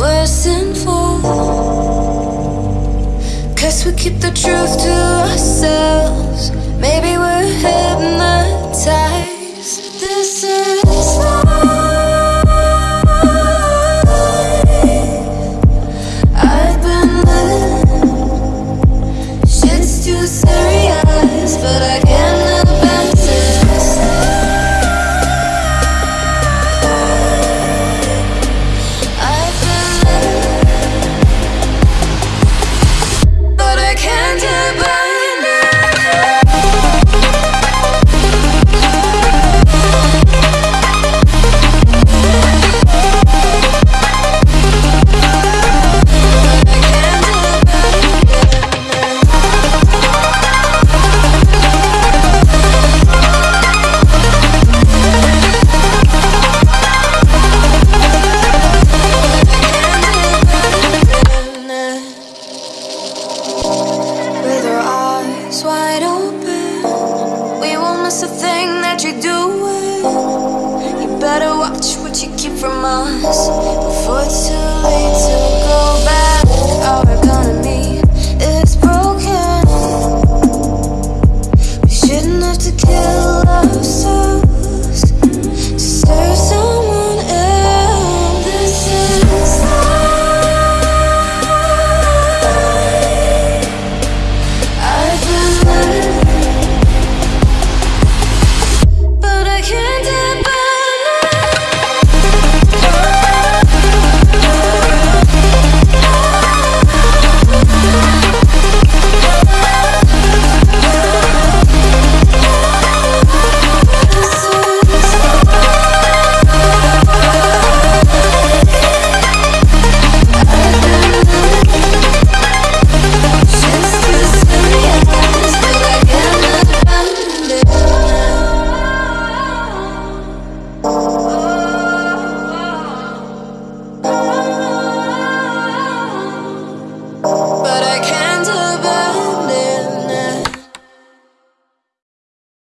we're sinful. Cause we keep the truth to ourselves. Maybe we're hypnotized. This is. A thing that you're doing. You better watch what you keep from us.